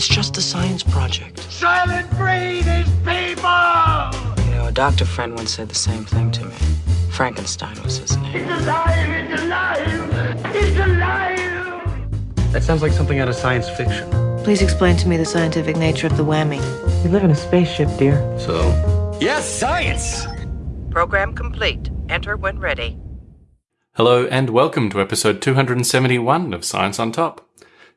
It's just a science project. Soylent Green is people! You know, a doctor friend once said the same thing to me. Frankenstein was his name. It's alive! It's alive! It's alive! That sounds like something out of science fiction. Please explain to me the scientific nature of the whammy. We live in a spaceship, dear. So? Yes, science! Program complete. Enter when ready. Hello and welcome to episode 271 of Science on Top.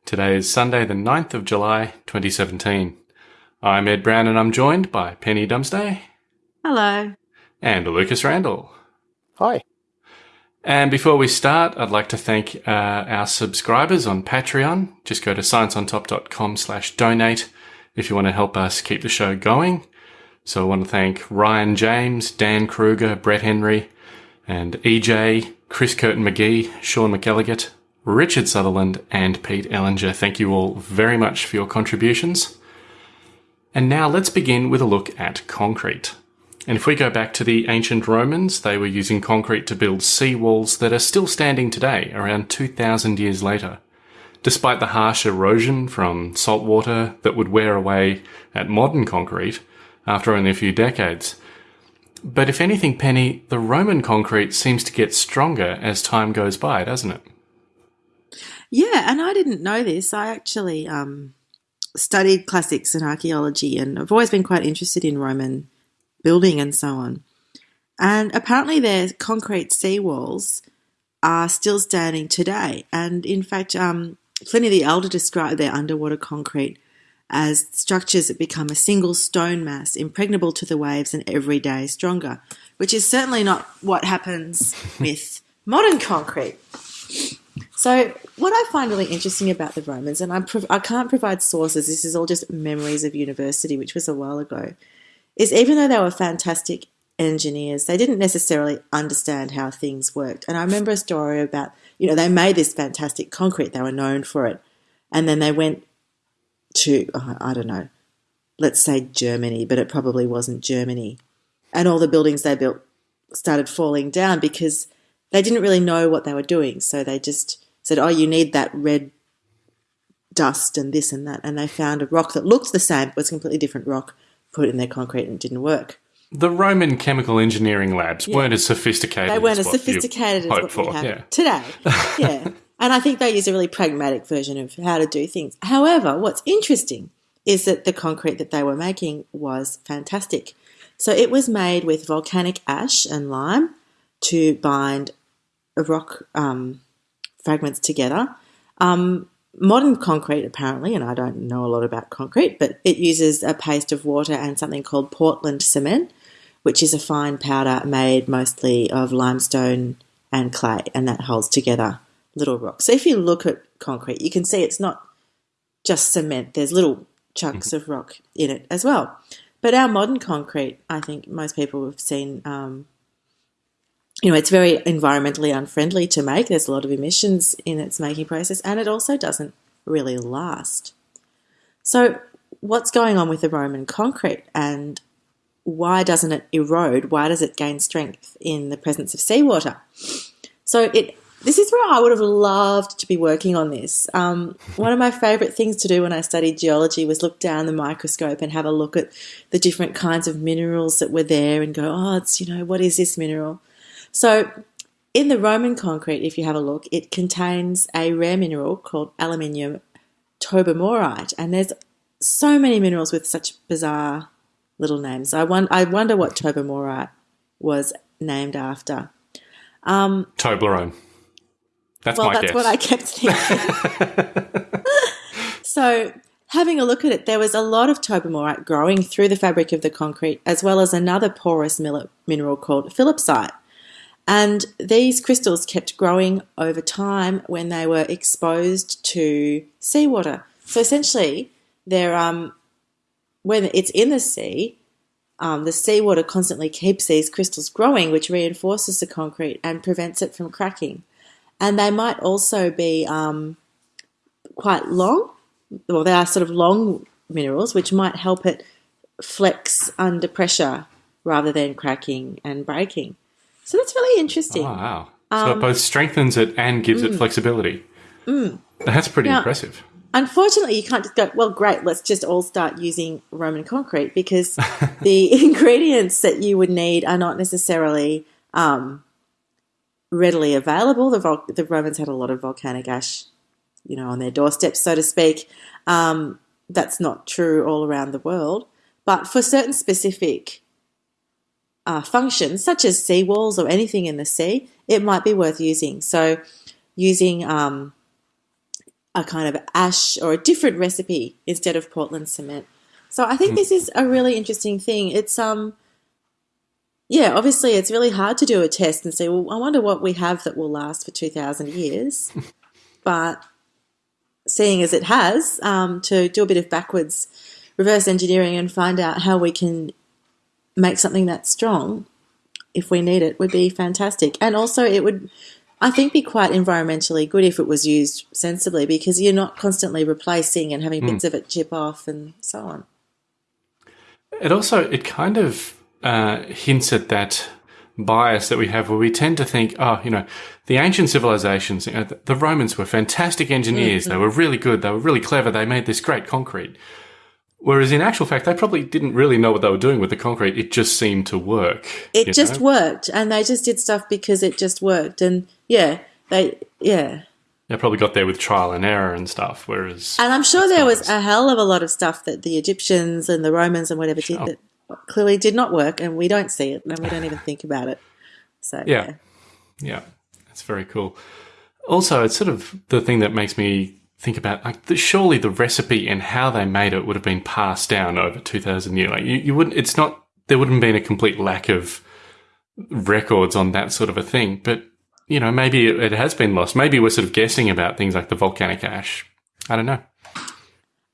Today is Sunday, the 9th of July, 2017. I'm Ed Brown and I'm joined by Penny Dumsday. Hello. And Lucas Randall. Hi. And before we start, I'd like to thank uh, our subscribers on Patreon. Just go to scienceontop.com slash donate if you want to help us keep the show going. So I want to thank Ryan James, Dan Kruger, Brett Henry, and EJ, Chris Curtin McGee, Sean McElligott, Richard Sutherland, and Pete Ellinger. Thank you all very much for your contributions. And now let's begin with a look at concrete. And if we go back to the ancient Romans, they were using concrete to build sea walls that are still standing today, around 2,000 years later. Despite the harsh erosion from salt water that would wear away at modern concrete after only a few decades. But if anything, Penny, the Roman concrete seems to get stronger as time goes by, doesn't it? Yeah, and I didn't know this. I actually um, studied classics and archaeology, and I've always been quite interested in Roman building and so on. And apparently, their concrete seawalls are still standing today. And in fact, um, Pliny the Elder described their underwater concrete as structures that become a single stone mass, impregnable to the waves and every day stronger, which is certainly not what happens with modern concrete. So, what I find really interesting about the Romans, and I, I can't provide sources, this is all just memories of university, which was a while ago, is even though they were fantastic engineers, they didn't necessarily understand how things worked. And I remember a story about, you know, they made this fantastic concrete, they were known for it. And then they went to, I don't know, let's say Germany, but it probably wasn't Germany. And all the buildings they built started falling down because they didn't really know what they were doing. So they just said, oh, you need that red dust and this and that. And they found a rock that looked the same, but was a completely different rock, put it in their concrete and it didn't work. The Roman chemical engineering labs Yeah. weren't as sophisticated. They weren't as as sophisticated as what for. we have Yeah. today. Yeah. and I think they use a really pragmatic version of how to do things. However, what's interesting is that the concrete that they were making was fantastic. So it was made with volcanic ash and lime to bind a rock um, fragments together. Um, modern concrete, apparently, and I don't know a lot about concrete, but it uses a paste of water and something called Portland cement, which is a fine powder made mostly of limestone and clay, and that holds together little rocks. So if you look at concrete, you can see it's not just cement, there's little chunks of rock in it as well. But our modern concrete, I think most people have seen, um, you know, it's very environmentally unfriendly to make. There's a lot of emissions in its making process, and it also doesn't really last. So, what's going on with the Roman concrete, and why doesn't it erode? Why does it gain strength in the presence of seawater? So, it this is where I would have loved to be working on this. Um, one of my favourite things to do when I studied geology was look down the microscope and have a look at the different kinds of minerals that were there and go, oh, it's, you know, what is this mineral? So, in the Roman concrete, if you have a look, it contains a rare mineral called aluminium tobermorite, and there's so many minerals with such bizarre little names. I, won- I wonder what tobermorite was named after. Um, Toblerone. That's well, my that's guess. what I kept thinking. so, having a look at it, there was a lot of tobermorite growing through the fabric of the concrete, as well as another porous mineral called phillipsite. And these crystals kept growing over time when they were exposed to seawater. So essentially, they're um, when it's in the sea, um, the seawater constantly keeps these crystals growing, which reinforces the concrete and prevents it from cracking. And they might also be um, quite long. Well, they are sort of long minerals, which might help it flex under pressure rather than cracking and breaking. So that's really interesting. Oh, wow. So Um, it both strengthens it and gives mm. it flexibility. That's pretty Now- impressive. unfortunately, you can't just go, well, great, let's just all start using Roman concrete because the ingredients that you would need are not necessarily um, readily available. The, vol- the Romans had a lot of volcanic ash, you know, on their doorsteps, so to speak. Um, that's not true all around the world. But for certain specific uh, functions, such as seawalls or anything in the sea, it might be worth using. So, using um, a kind of ash or a different recipe instead of Portland cement. So, I think this is a really interesting thing. It's um, yeah, obviously, it's really hard to do a test and say, well, I wonder what we have that will last for two thousand years, but seeing as it has, um, to do a bit of backwards reverse engineering and find out how we can make something that's strong if we need it would be fantastic. And also, it would, I think, be quite environmentally good if it was used sensibly because you're not constantly replacing and having bits of it chip off and so on. It also it kind of uh, hints at that bias that we have where we tend to think, oh, you know, the ancient civilizations, you know, the, the Romans were fantastic engineers. They were really good. They were really clever. They made this great concrete. Whereas in actual fact, they probably didn't really know what they were doing with the concrete. It just seemed to work. It just know? worked, and they just did stuff because it just worked. And yeah, they yeah. They probably got there with trial and error and stuff. Whereas, And I'm sure there was nice. a hell of a lot of stuff that the Egyptians and the Romans and whatever did that clearly did not work, and we don't see it, and we don't even think about it. So Yeah. yeah, that's very cool. Also, it's sort of the thing that makes me think about like the, surely the recipe and how they made it would have been passed down over two thousand years. Like you, you wouldn't. It's not. There wouldn't have been a complete lack of records on that sort of a thing. But you know, maybe it, it has been lost. Maybe we're sort of guessing about things like the volcanic ash. I don't know.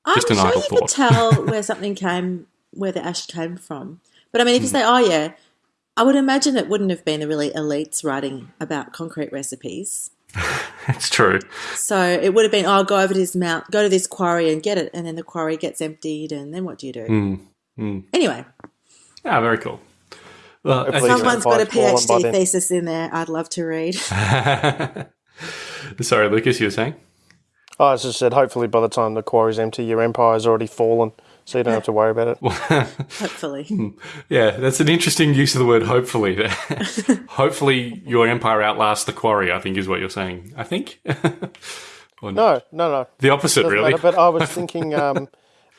I'm an sure idle you could tell where something came, where the ash came from. But I mean, if you Hmm. say, "Oh yeah," I would imagine it wouldn't have been the really elites writing about concrete recipes. It's true. So it would have been, "Oh, go over to this mount, go to this quarry and get it," and then the quarry gets emptied, and then what do you do? Hmm. Hmm. Anyway, Ah, very cool. Well, Hopefully someone's got a don't fall on by PhD thesis in there. I'd love to read. sorry, Lucas, you were saying. Oh, as I just said, hopefully by the time the quarry's empty, your empire's already fallen, so you don't have to worry about it. Hopefully, Yeah, that's an interesting use of the word hopefully. hopefully your empire outlasts the quarry, I think is what you're saying. I think. or. No, no, no. The opposite, Doesn't really. matter, but I was thinking, um,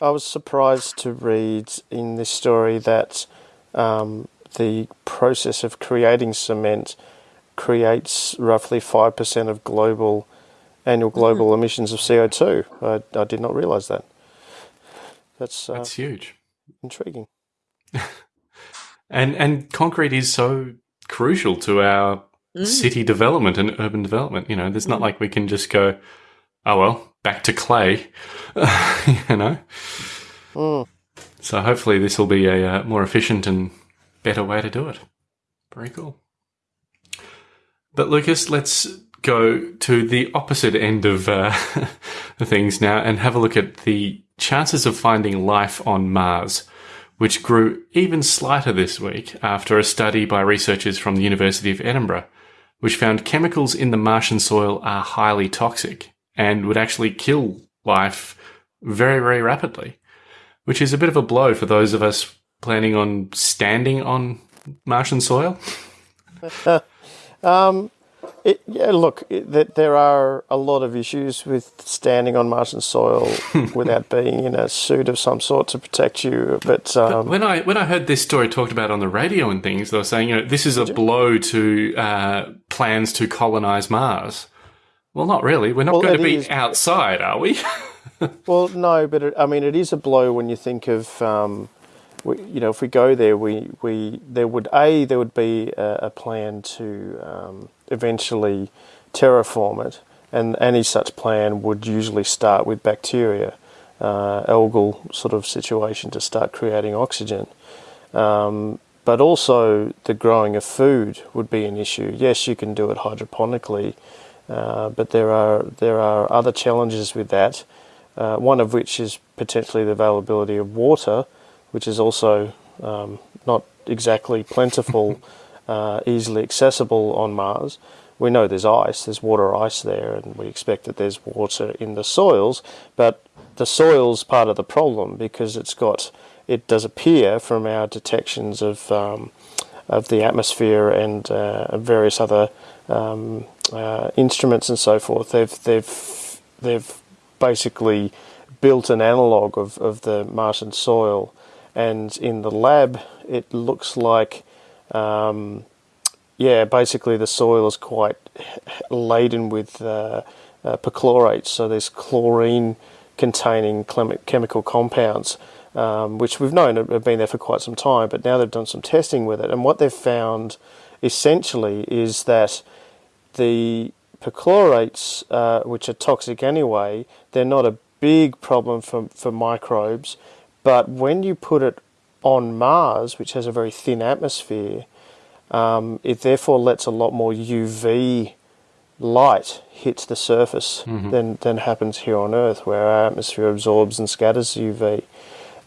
I was surprised to read in this story that um, the process of creating cement creates roughly 5% of global annual global emissions of CO2. I, I did not realize that. That's, uh, That's huge. intriguing. And and concrete is so crucial to our city development and urban development. You know, there's not like we can just go, oh well, back to clay. you know. Mm. So hopefully this will be a uh, more efficient and better way to do it. Very cool. But Lucas, let's go to the opposite end of uh, things now and have a look at the chances of finding life on Mars, which grew even slighter this week after a study by researchers from the University of Edinburgh, which found chemicals in the Martian soil are highly toxic and would actually kill life very, very rapidly, which is a bit of a blow for those of us planning on standing on Martian soil. It, yeah, look, it, that there are a lot of issues with standing on Martian soil without being in a suit of some sort to protect you. But um, when I when I heard this story talked about on the radio and things, they were saying, you know, this is a blow to uh, plans to colonize Mars. Well, not really. We're not Well, going to be is- outside, are we? Well, no, but it, I mean, it is a blow when you think of, um, we, you know, if we go there, we, we there would a there would be a, a plan to um, eventually terraform it, and any such plan would usually start with bacteria, uh, algal sort of situation to start creating oxygen. Um, but also the growing of food would be an issue. Yes, you can do it hydroponically, uh, but there are there are other challenges with that. Uh, one of which is potentially the availability of water, which is also um, not exactly plentiful, uh, easily accessible on Mars. we know there's ice, there's water ice there, and we expect that there's water in the soils, but the soil's part of the problem because it's got, it does appear from our detections of, um, of the atmosphere and uh, various other um, uh, instruments and so forth, they've, they've, they've basically built an analogue of, of the Martian soil, and in the lab it looks like um, yeah, basically the soil is quite laden with uh, uh, perchlorates, so there's chlorine containing chemical compounds, um, which we've known have been there for quite some time, but now they've done some testing with it. And what they've found essentially is that the perchlorates, uh, which are toxic anyway, they're not a big problem for, for microbes, but when you put it on Mars, which has a very thin atmosphere, um, it therefore lets a lot more UV light hit the surface mm-hmm. than, than happens here on Earth, where our atmosphere absorbs and scatters UV.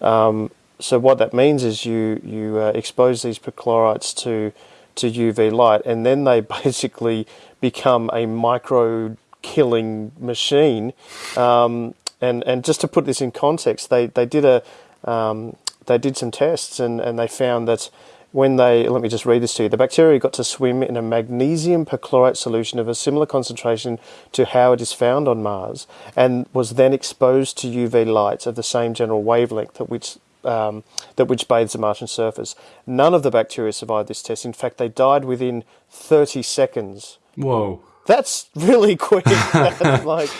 Um, so what that means is you you uh, expose these perchlorates to to UV light, and then they basically become a micro killing machine. Um, and and just to put this in context, they they did a um, they did some tests and, and they found that when they, let me just read this to you, the bacteria got to swim in a magnesium perchlorate solution of a similar concentration to how it is found on Mars and was then exposed to UV lights of the same general wavelength at which um, that which bathes the Martian surface. None of the bacteria survived this test. In fact, they died within 30 seconds. Whoa. That's really quick. that's like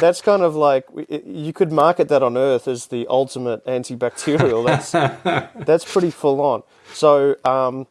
that's kind of like you could market that on Earth as the ultimate antibacterial. That's that's pretty full on. So um,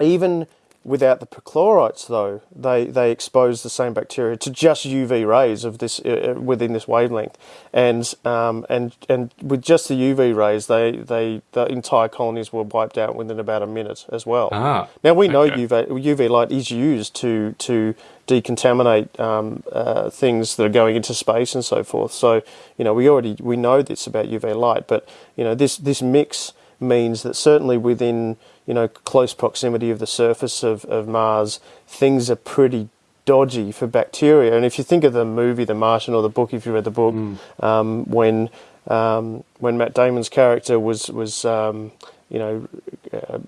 even without the perchlorates, though, they, they expose the same bacteria to just UV rays of this uh, uh, within this wavelength, and um, and and with just the UV rays, they, they the entire colonies were wiped out within about a minute as well. Ah, now we know okay. UV UV light is used to to decontaminate um, uh, things that are going into space and so forth. So you know we already we know this about UV light, but you know this this mix means that certainly within you know close proximity of the surface of, of Mars, things are pretty dodgy for bacteria. And if you think of the movie The Martian or the book, if you read the book, mm. um, when um, when Matt Damon's character was was um, you know uh,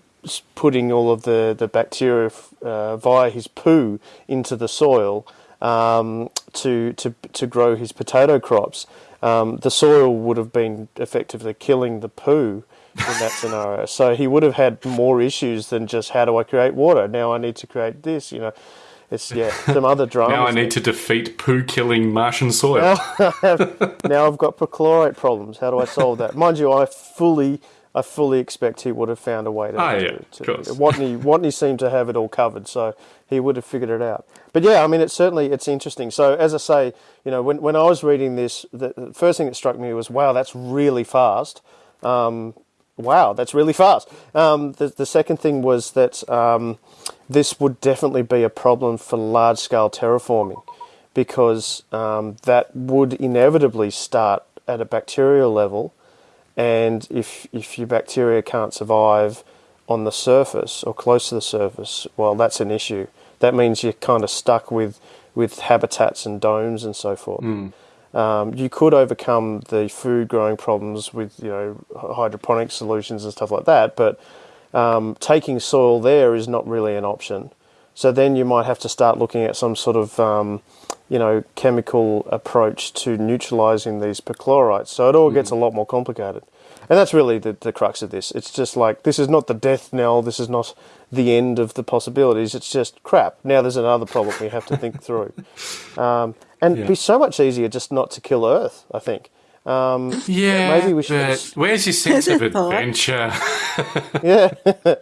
putting all of the the bacteria uh, via his poo into the soil um, to to to grow his potato crops, um, the soil would have been effectively killing the poo in that scenario. So he would have had more issues than just how do I create water? Now I need to create this, you know. It's yeah, some other drama. now I need to defeat poo killing Martian soil. Now, now I've got perchlorate problems. How do I solve that? Mind you, I fully I fully expect he would have found a way to. Oh, yeah, to, to Watney, Watney seemed to have it all covered, so he would have figured it out. But yeah, I mean, it's certainly it's interesting. So as I say, you know, when when I was reading this, the first thing that struck me was, wow, that's really fast. Um, Wow, that's really fast. Um, the, the second thing was that um, this would definitely be a problem for large scale terraforming because um, that would inevitably start at a bacterial level. And if, if your bacteria can't survive on the surface or close to the surface, well, that's an issue. That means you're kind of stuck with, with habitats and domes and so forth. Mm. Um, you could overcome the food growing problems with you know hydroponic solutions and stuff like that, but um, taking soil there is not really an option. So then you might have to start looking at some sort of um, you know chemical approach to neutralizing these perchlorates. So it all mm. gets a lot more complicated. And that's really the, the crux of this. It's just like, this is not the death knell, this is not the end of the possibilities, it's just crap. Now there's another problem we have to think through. Um, and yeah. it'd be so much easier just not to kill Earth, I think. Um, yeah, maybe we should. Where's your sense of adventure? yeah,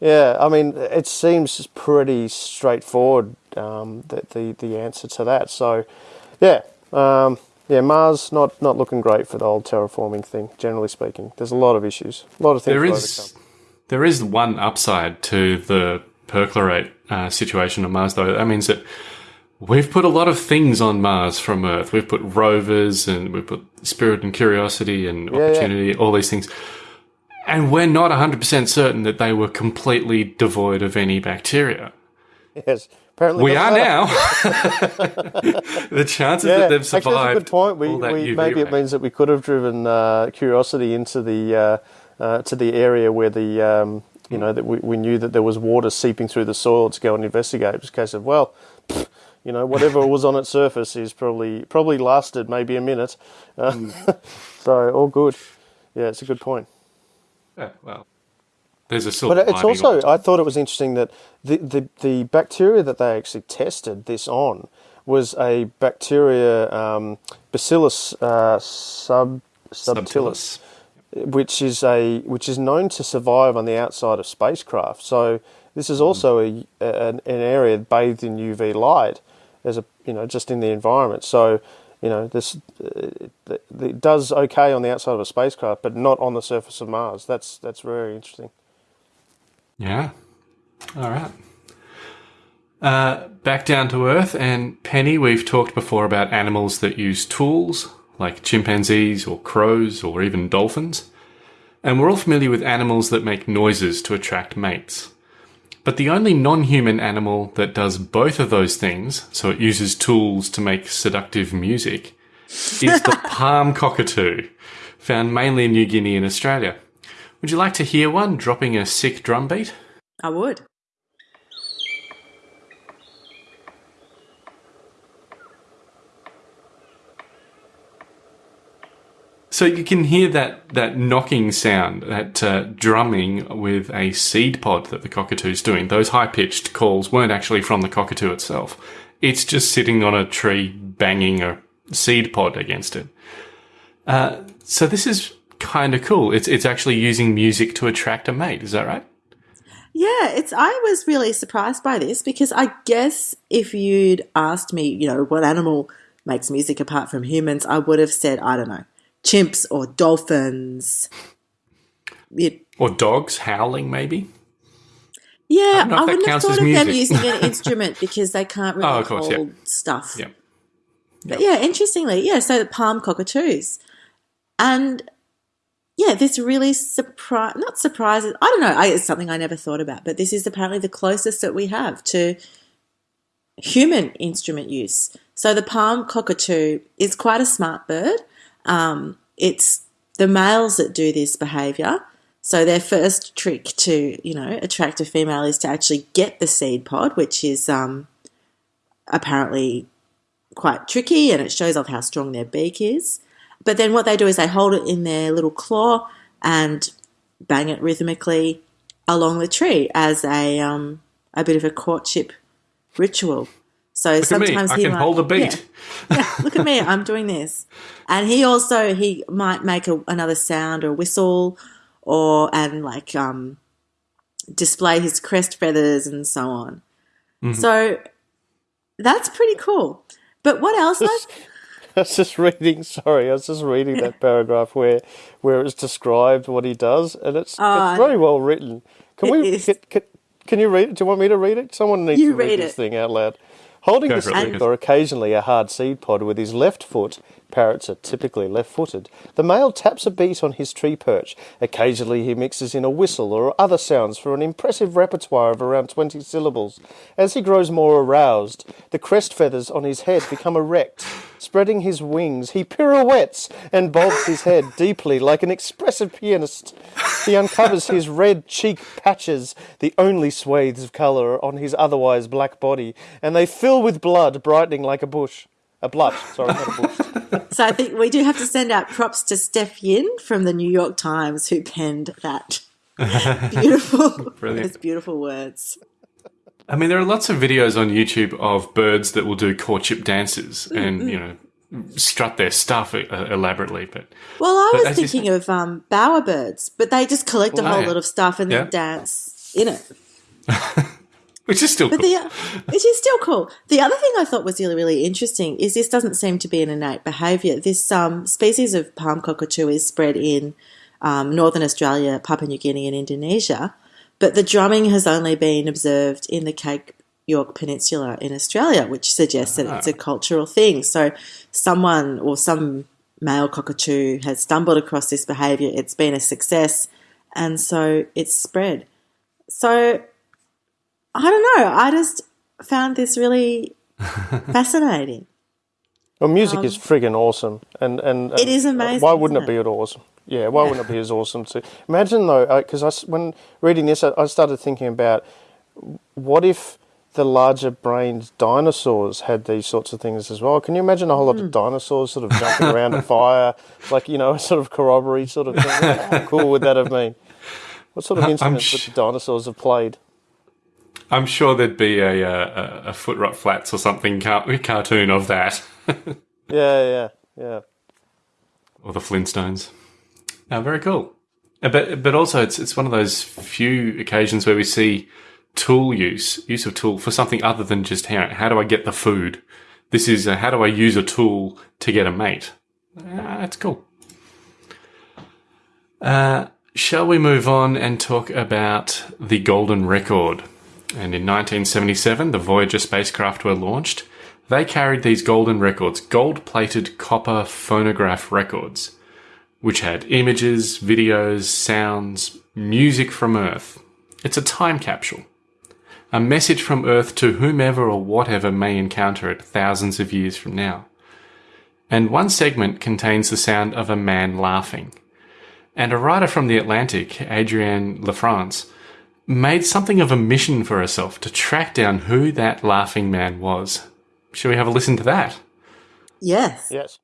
yeah. I mean, it seems pretty straightforward. Um, the, the the answer to that. So, yeah, um, yeah. Mars not not looking great for the old terraforming thing. Generally speaking, there's a lot of issues, a lot of things. There is there is one upside to the perchlorate uh, situation on Mars, though. That means that We've put a lot of things on Mars from Earth. We've put rovers and we've put Spirit and Curiosity and yeah, Opportunity, yeah. all these things. And we're not 100% certain that they were completely devoid of any bacteria. Yes. Apparently, We are now. the chances Yeah, that they've actually, survived. that's a good point. We, we maybe it means that we could have driven uh, curiosity into the uh, uh, to the area where the um, you know that we, we knew that there was water seeping through the soil to go and investigate. It was a case of well, pfft, you know, whatever was on its surface is probably probably lasted maybe a minute. Uh, Mm. so all good. Yeah, it's a good point. Yeah, well, there's a silver But it's also, the I thought it was interesting that the, the, the bacteria that they actually tested this on was a bacteria, um, Bacillus uh, sub, subtilis, which is a which is known to survive on the outside of spacecraft. So this is also a, an, an area bathed in UV light, as a you know just in the environment. So you know this uh, it, it does okay on the outside of a spacecraft, but not on the surface of Mars. That's that's very interesting. Yeah. All right. Uh, back down to Earth, and Penny, we've talked before about animals that use tools, like chimpanzees or crows or even dolphins. And we're all familiar with animals that make noises to attract mates. But the only non human animal that does both of those things, so it uses tools to make seductive music, is the palm cockatoo, found mainly in New Guinea and Australia. Would you like to hear one dropping a sick drum beat? I would. So you can hear that, that knocking sound, that uh, drumming with a seed pod that the cockatoo's doing. Those high pitched calls weren't actually from the cockatoo itself. It's just sitting on a tree banging a seed pod against it. Uh, so this is kind of cool. It's it's actually using music to attract a mate. Is that right? Yeah, it's. I was really surprised by this because I guess if you'd asked me, you know, what animal makes music apart from humans, I would have said, I don't know, chimps or dolphins. It, Or dogs howling, maybe. yeah, I, if wouldn't have thought of them music. using an instrument because they can't oh, really Oh, course, yeah. hold stuff. Yeah. But yeah, interestingly, yeah, so the palm cockatoos. And yeah, this really surprise not surprises I don't know, I, it's something I never thought about, but this is apparently the closest that we have to human instrument use. So the palm cockatoo is quite a smart bird. Um, it's the males that do this behavior. So their first trick to, you know, attract a female is to actually get the seed pod, which is um, apparently quite tricky and it shows off how strong their beak is. But then what they do is they hold it in their little claw and bang it rhythmically along the tree as a um, a bit of a courtship ritual. So Look at me. sometimes I he can might- hold a beat. Yeah. yeah, look at me, I'm doing this. And he also he might make a, another sound or whistle or and like um, display his crest feathers and so on. Mm-hmm. So that's pretty cool. But what else? I, I was just reading. Sorry, I was just reading that paragraph where where it's described what he does, and it's Oh, it's very well written. Can we? Can, can, you read it? Do you want me to read it? Someone needs You to read, read this it. thing out loud. Holding Go the stick or occasionally a hard seed pod with his left foot, parrots are typically left-footed. The male taps a beat on his tree perch. Occasionally he mixes in a whistle or other sounds for an impressive repertoire of around 20 syllables. As he grows more aroused, the crest feathers on his head become erect. Spreading his wings, he pirouettes and bobs his head deeply like an expressive pianist. He uncovers his red cheek patches, the only swathes of colour on his otherwise black body, and they fill with blood, brightening like a bush. A blush, sorry, not a bush. so I think we do have to send out props to Steph Yin from the New York Times who penned that beautiful, Brilliant. those beautiful words. I mean, there are lots of videos on YouTube of birds that will do courtship dances Mm, and, you know, strut their stuff uh, elaborately. But Well, I But was as you thinking of um, bowerbirds, but they just collect a Oh, whole yeah. lot of stuff and then dance in it. which is still But cool. the, which is still cool. The other thing I thought was really, really interesting is this doesn't seem to be an innate behaviour. This um, species of palm cockatoo is spread in um, northern Australia, Papua New Guinea, and Indonesia, but the drumming has only been observed in the Cape York Peninsula in Australia, which suggests that it's a cultural thing. So, someone or some male cockatoo has stumbled across this behaviour. It's been a success, and so it's spread. So I don't know. I just found this really fascinating. Well, music is friggin' awesome, and and, and Um, It is amazing, Why wouldn't isn't it be at awesome? Yeah, why wouldn't it be as awesome too? Imagine though, because I s when reading this, I, I started thinking about what if the larger brained dinosaurs had these sorts of things as well. Can you imagine a whole lot Hmm. of dinosaurs sort of jumping around a fire, like you know, a sort of corroboree sort of thing? How cool would that have been? What sort of instruments sh- would the dinosaurs have played? I'm sure there'd be a a, a Footrot Flats or something car- cartoon of that, Yeah, yeah, yeah. or the Flintstones. Uh, very cool. Uh, But but also it's it's one of those few occasions where we see tool use use of tool for something other than just how how do I get the food. This is uh, how do I use a tool to get a mate. Uh, that's cool. Uh, shall we move on and talk about the Golden Record? And in 1977, the Voyager spacecraft were launched. They carried these golden records, gold plated copper phonograph records, which had images, videos, sounds, music from Earth. It's a time capsule. A message from Earth to whomever or whatever may encounter it thousands of years from now. And one segment contains the sound of a man laughing. And a writer from The Atlantic, Adrienne LaFrance, made something of a mission for herself to track down who that laughing man was. Shall we have a listen to that? Yes. Yes.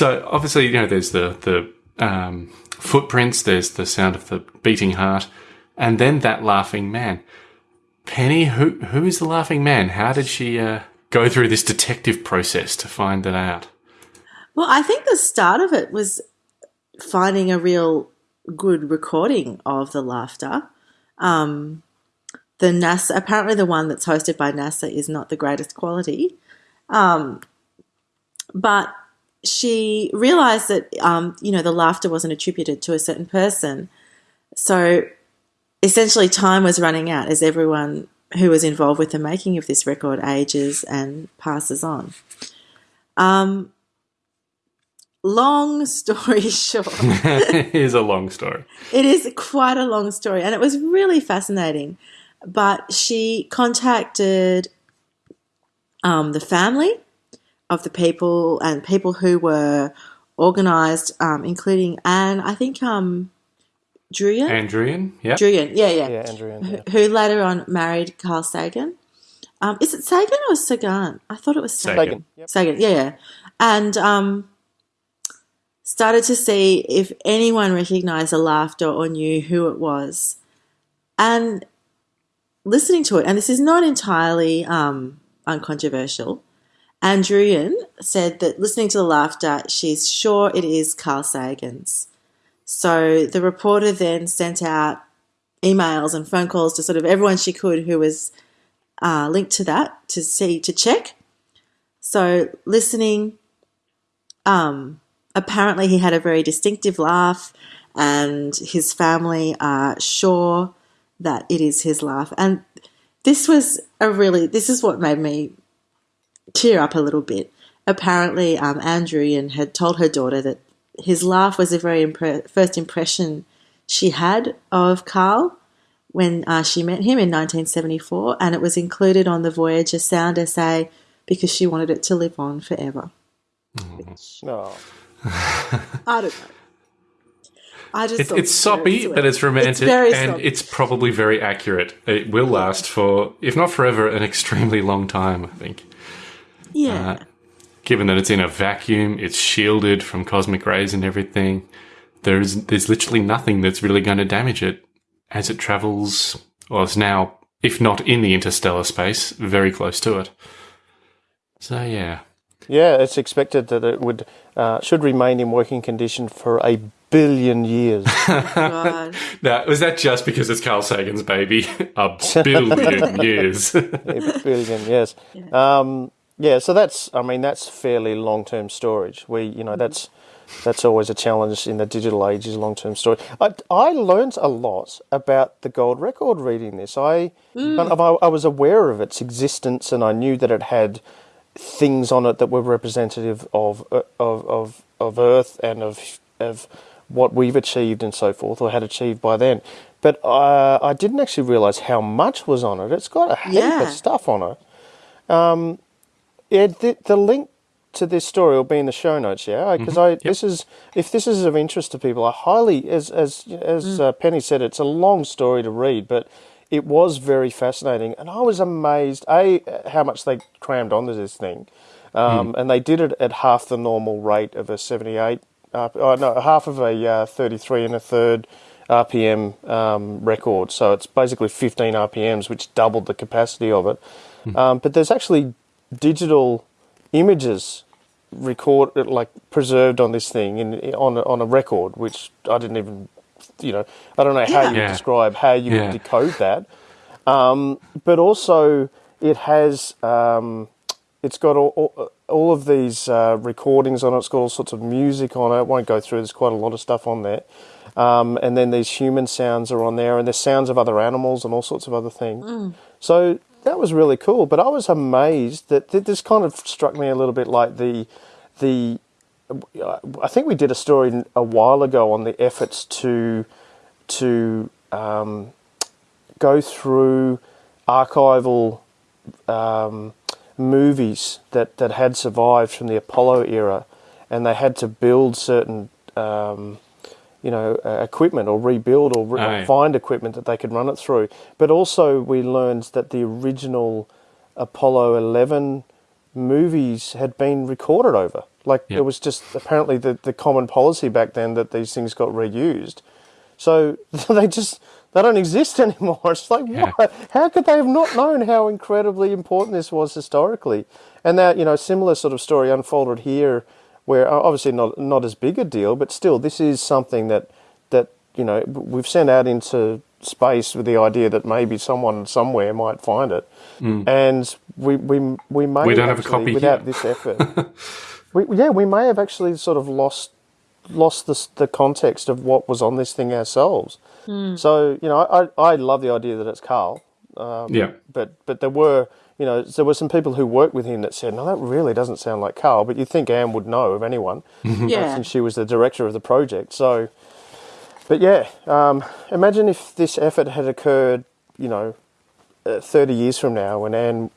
So obviously, you know, there's the the um, footprints, there's the sound of the beating heart, and then that laughing man. Penny, who who is the laughing man? How did she uh, go through this detective process to find that out? Well, I think the start of it was finding a real good recording of the laughter. Um, the NASA, apparently, the one that's hosted by NASA is not the greatest quality. Um, but she realized that, um, you know, the laughter wasn't attributed to a certain person. So essentially, time was running out as everyone who was involved with the making of this record ages and passes on. Um, long story short, Here's a long story. it is quite a long story and it was really fascinating. But she contacted um, the family of the people and people who were organized, um, including Ann, I think um, Druyan. Ann Druyan, yeah. Druyan, yeah, yeah. Yeah, Andrew. And, yeah. Who later on married Carl Sagan. Um, is it Sagan or Sagan? I thought it was Sagan. Sagan. Sagan. Yep. Sagan, yeah, yeah. And um, started to see if anyone recognized the laughter or knew who it was. And listening to it, and this is not entirely um, uncontroversial, Ann Druyan said that listening to the laughter, she's sure it is Carl Sagan's. So the reporter then sent out emails and phone calls to sort of everyone she could who was uh, linked to that to see to check. So listening, um, apparently he had a very distinctive laugh, and his family are sure that it is his laugh. And this was a really this is what made me tear up a little bit. Apparently, um, Ann Druyan had told her daughter that his laugh was the very impre- first impression she had of Carl when uh, she met him in 1974, and it was included on the Voyager sound essay because she wanted it to live on forever. No. I don't know. I just it, it's soppy, to but it's romantic, very and soppy. it's probably very accurate. It will last for, if not forever, an extremely long time. I think. Yeah. given that it's in a vacuum, it's shielded from cosmic rays and everything. There's there's literally nothing that's really going to damage it as it travels. Well, it's now, if not in the interstellar space, very close to it. So yeah, Yeah, it's expected that it would uh, should remain in working condition for a billion years. God. Now, was that just because it's Carl Sagan's baby? A billion years. a billion, yes. Um, yeah, so that's, I mean, that's fairly long-term storage. We, you know, that's that's always a challenge in the digital age is long-term storage. I, I learned a lot about the gold record reading this. I, I, I was aware of its existence and I knew that it had things on it that were representative of uh, of of, of Earth and of of what we've achieved and so forth, or had achieved by then. But uh, I didn't actually realise how much was on it. It's got a heap Yeah. of stuff on it. Um, yeah, the, the link to this story will be in the show notes. Yeah, because I this is if this is of interest to people, I highly as as as uh, Penny said, it's a long story to read, but it was very fascinating, and I was amazed a how much they crammed onto this thing, um, and they did it at half the normal rate of a seventy-eight. Uh, oh, no, half of a uh, thirty-three and a third RPM um, record. So it's basically fifteen RPMs, which doubled the capacity of it. Um, but there's actually digital images record like preserved on this thing in on a, on a record, which I didn't even, you know, I don't know how you Yeah. describe how you Yeah. would decode that. Um, but also, it has um, it's got all, all, all of these uh, recordings on it. It's got all sorts of music on it. I won't go through. There's quite a lot of stuff on there. Um, and then these human sounds are on there, and there's sounds of other animals and all sorts of other things. So that was really cool. But I was amazed that th- this kind of struck me a little bit like the the. I think we did a story a while ago on the efforts to to um, go through archival um, movies that, that had survived from the Apollo era, and they had to build certain, um, you know, uh, equipment or rebuild or re- Oh, find equipment that they could run it through. But also, we learned that the original Apollo 11 movies had been recorded over. Like Yep. it was just apparently the, the common policy back then that these things got reused. So they just they don't exist anymore. It's like Yeah. what? How could they have not known how incredibly important this was historically? And that you know similar sort of story unfolded here, where obviously not not as big a deal, but still this is something that that you know we've sent out into space with the idea that maybe someone somewhere might find it, and we we we may Mm. We don't have a actually, copy without here. this effort. we, yeah, we may have actually sort of lost lost the, the context of what was on this thing ourselves. So you know, I, I love the idea that it's Carl, um, yeah. but but there were you know there were some people who worked with him that said, no, that really doesn't sound like Carl. But you'd think Ann would know of anyone, uh, Yeah. since she was the director of the project. So, but yeah, um, imagine if this effort had occurred, you know, uh, thirty years from now, when Ann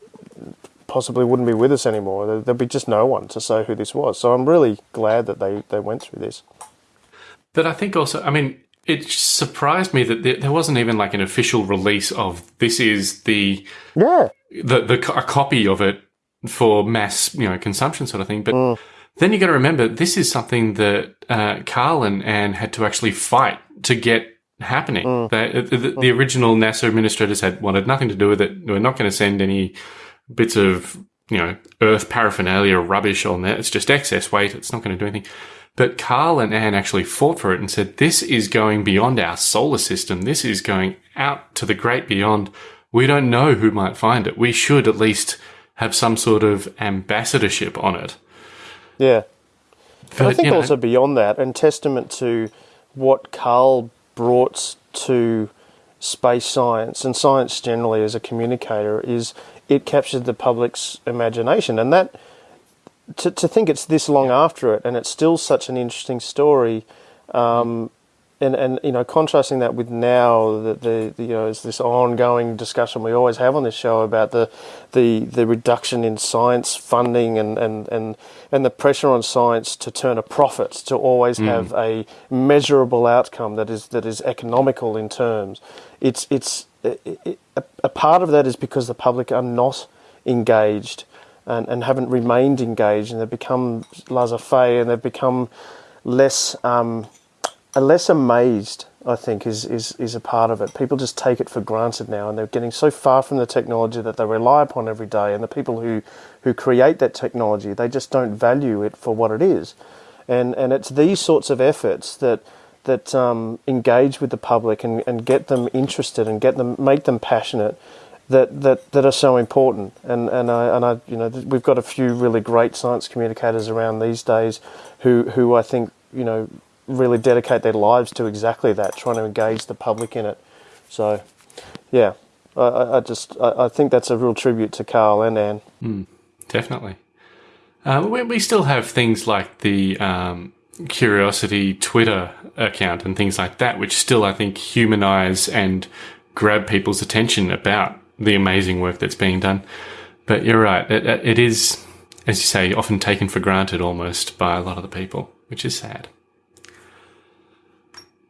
possibly wouldn't be with us anymore. There, there'd be just no one to say who this was. So I'm really glad that they, they went through this. But I think also, I mean, it surprised me that there, wasn't even like an official release of this is the Yeah, the the a copy of it for mass you know consumption sort of thing. But mm. then you got to remember this is something that uh, Carl and Ann had to actually fight to get happening. Mm. They- the, the, the original NASA administrators had wanted nothing to do with it. We're not going to send any bits of you know Earth paraphernalia or rubbish on there. It's just excess weight. It's not going to do anything. But Carl and Ann actually fought for it and said, this is going beyond our solar system. This is going out to the great beyond. We don't know who might find it. We should at least have some sort of ambassadorship on it. yeah. But, And I think you know, also beyond that, and testament to what Carl brought to space science and science generally as a communicator is it captured the public's imagination, and that to to think it's this long after it and it's still such an interesting story. Um, and, and you know, contrasting that with now, that the, the you know, is this ongoing discussion we always have on this show about the the, the reduction in science funding and, and, and, and the pressure on science to turn a profit, to always have a measurable outcome that is that is economical in terms. It's it's it, it, a, a part of that is because the public are not engaged and, and haven't remained engaged, and they've become laissez-faire, and they've become less um, less amazed. I think is, is is a part of it. People just take it for granted now, and they're getting so far from the technology that they rely upon every day. And the people who who create that technology, they just don't value it for what it is. And and it's these sorts of efforts that that um, engage with the public and, and get them interested and get them make them passionate that, that, that are so important. And and I and I you know we've got a few really great science communicators around these days, who who I think you know really dedicate their lives to exactly that, trying to engage the public in it. So, yeah, I, I just I, I think that's a real tribute to Carl and Ann. Mm, definitely. Uh, we, we still have things like the um, Curiosity Twitter account and things like that, which still I think humanize and grab people's attention about the amazing work that's being done. But you're right, it, it is, as you say, often taken for granted almost by a lot of the people, which is sad.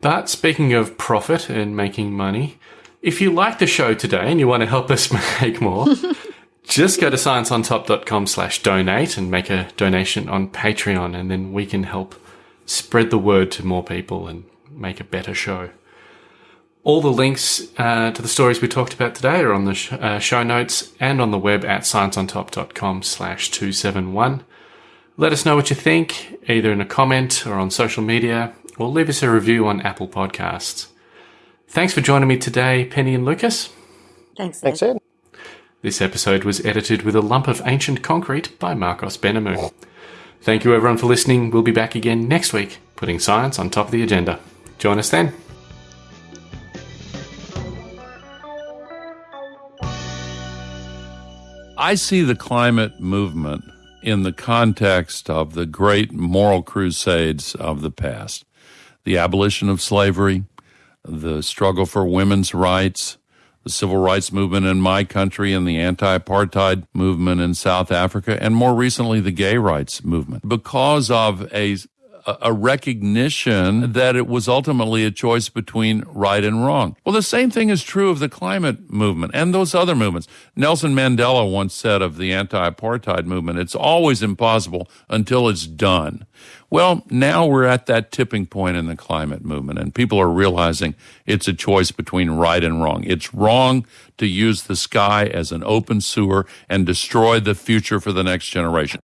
But speaking of profit and making money, if you like the show today and you want to help us make more, just go to scienceontop.com slash donate and make a donation on Patreon and then we can help spread the word to more people and make a better show. All the links uh, to the stories we talked about today are on the sh uh, show notes and on the web at scienceontop.com slash 271. Let us know what you think, either in a comment or on social media, or leave us a review on Apple Podcasts. Thanks for joining me today, Penny and Lucas. Thanks. Ed. Thanks, Ed. This episode was edited with a lump of ancient concrete by Marcos Benamu. Thank you everyone for listening. We'll be back again next week, putting science on top of the agenda. Join us then. I see the climate movement in the context of the great moral crusades of the past the abolition of slavery, the struggle for women's rights, the civil rights movement in my country and the anti apartheid movement in South Africa, and more recently, the gay rights movement. Because of a recognition that it was ultimately a choice between right and wrong. Well, the same thing is true of the climate movement and those other movements. Nelson Mandela once said of the anti apartheid movement, it's always impossible until it's done. Well, now we're at that tipping point in the climate movement, and people are realizing it's a choice between right and wrong. It's wrong to use the sky as an open sewer and destroy the future for the next generation.